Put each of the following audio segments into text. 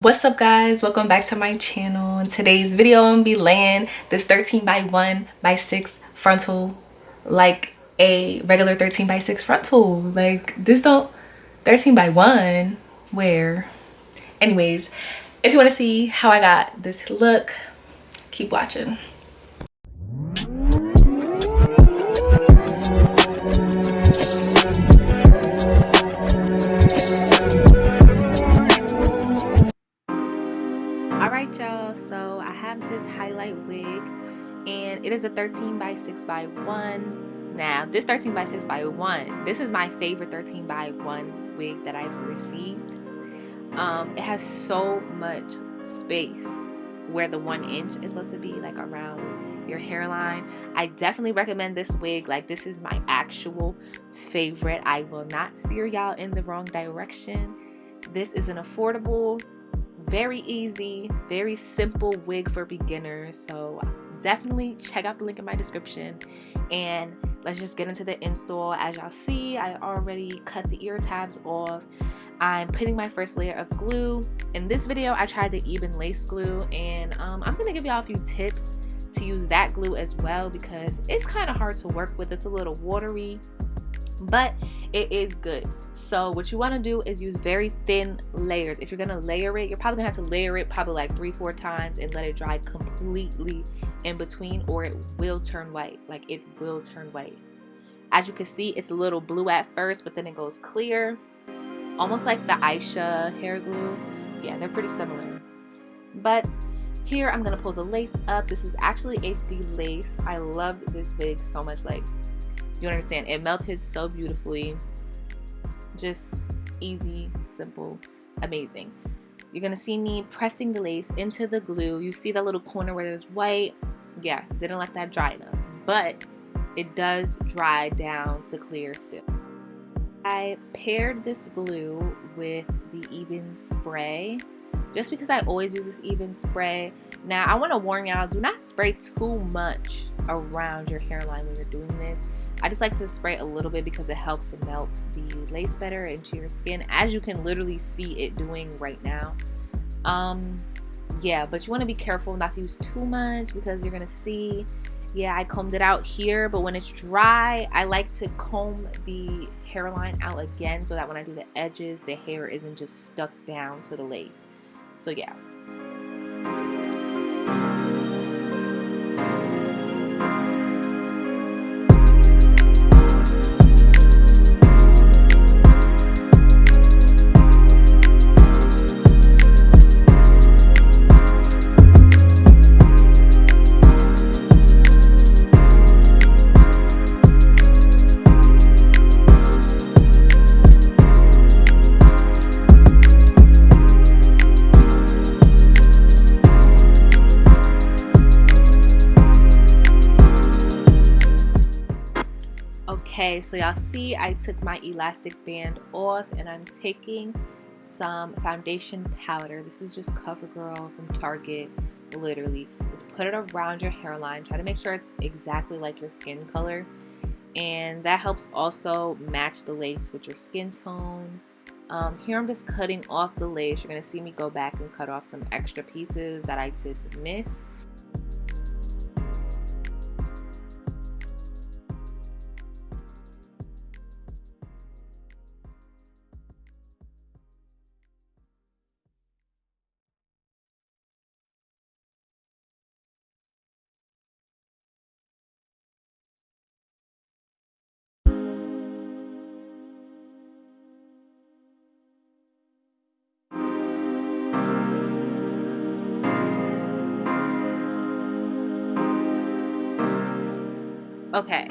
what's up guys? Welcome back to my channel. In today's video i'm gonna be laying this 13 by 1 by 6 frontal like a regular 13 by 6 frontal. Like this don't 13 by 1 where? Anyways if you want to see how i got this look keep watching and it is a 13 by 6 by 1 now this 13 by 6 by 1 this is my favorite 13 by 1 wig that I've received. Um, it has so much space where the one inch is supposed to be like around your hairline. I definitely recommend this wig. Like this is my actual favorite. I will not steer y'all in the wrong direction. This is an affordable very easy very simple wig for beginners. So definitely check out the link in my description. And let's just get into the install. As y'all see I already cut the ear tabs off. I'm putting my first layer of glue. In this video I tried the Ebin lace glue. And um, I'm gonna give y'all a few tips to use that glue as well because it's kind of hard to work with. It's a little watery. But it is good. So what you want to do is use very thin layers. If you're gonna layer it you're probably gonna have to layer it probably like three four times and let it dry completely in between or it will turn white like it will turn white. As you can see it's a little blue at first but then it goes clear almost like the Aisha hair glue. Yeah they're pretty similar. But here I'm gonna pull the lace up. This is actually HD lace. I love this wig so much like you understand? It melted so beautifully. Just easy simple amazing. You're gonna see me pressing the lace into the glue. You see that little corner where there's white? Yeah didn't let that dry enough. But it does dry down to clear still. I paired this glue with the Ebin spray just because I always use this Ebin spray now I want to warn y'all do not spray too much around your hairline when you're doing this I just like to spray a little bit because it helps melt the lace better into your skin as you can literally see it doing right now. Um, yeah, but you want to be careful not to use too much because you're going to see, yeah, I combed it out here, but when it's dry, I like to comb the hairline out again so that when I do the edges, the hair isn't just stuck down to the lace. So yeah. Okay, so y'all see I took my elastic band off and I'm taking some foundation powder. This is just CoverGirl from Target, literally. Just put it around your hairline. Try to make sure it's exactly like your skin color. And that helps also match the lace with your skin tone. Um, here I'm just cutting off the lace. You're to see me go back and cut off some extra pieces that I did miss. Okay,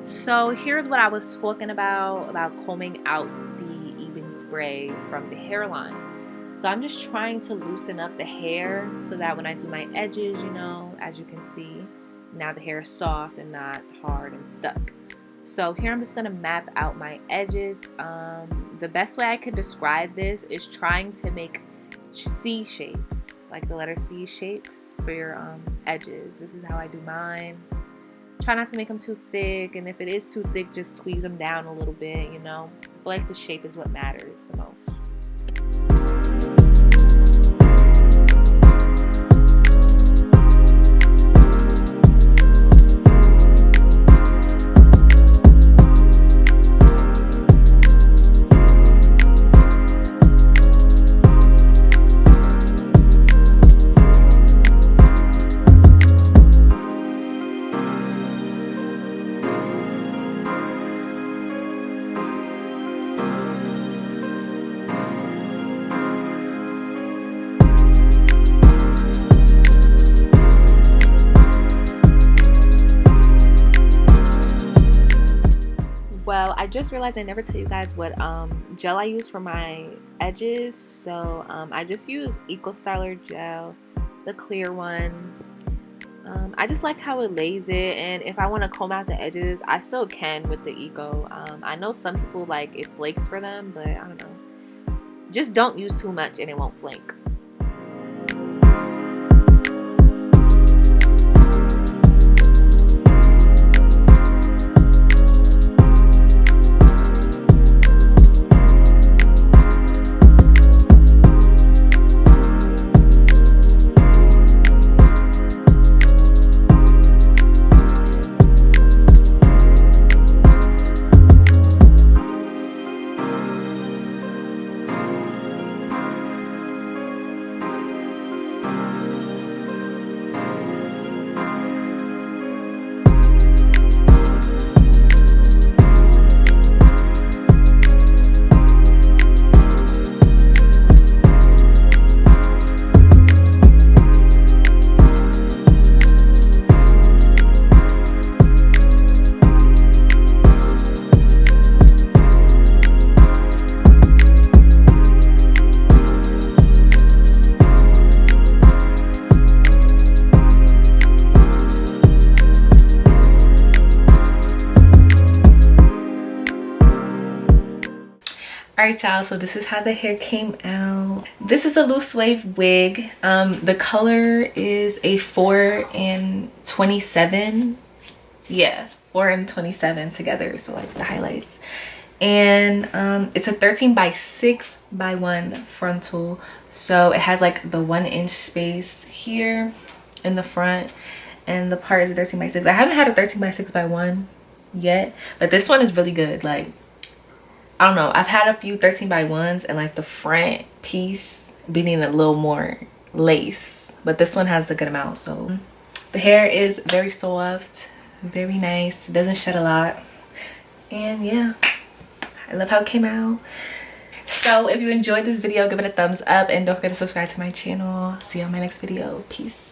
so here's what I was talking about, about combing out the Ebin spray from the hairline. So I'm just trying to loosen up the hair so that when I do my edges, you know, as you can see, now the hair is soft and not hard and stuck. So here I'm just going to map out my edges. Um, the best way I could describe this is trying to make C shapes, like the letter C shapes for your um, edges. This is how I do mine try not to make them too thick and if it is too thick just squeeze them down a little bit you know? But like the shape is what matters the most just realized I never tell you guys what um, gel I use for my edges. So um, I just use Eco Styler gel, the clear one. Um, I just like how it lays it and if I want to comb out the edges, I still can with the Eco. Um, I know some people like it flakes for them, but I don't know. Just don't use too much and it won't flake. Alright y'all, so this is how the hair came out. This is a loose wave wig. Um, the color is a 4 and 27. Yeah, 4 and 27 together, so like the highlights. And um, it's a 13 by 6 by 1 frontal. So it has like the 1 inch space here in the front. And the part is a 13 by 6. I haven't had a 13 by 6 by 1 yet, but this one is really good. Like I don't know. I've had a few 13 by 1s and like the front piece being a little more lace. But this one has a good amount. So mm-hmm. the hair is very soft, very nice. It doesn't shed a lot. And yeah, I love how it came out. So if you enjoyed this video, give it a thumbs up and don't forget to subscribe to my channel. See you on my next video. Peace.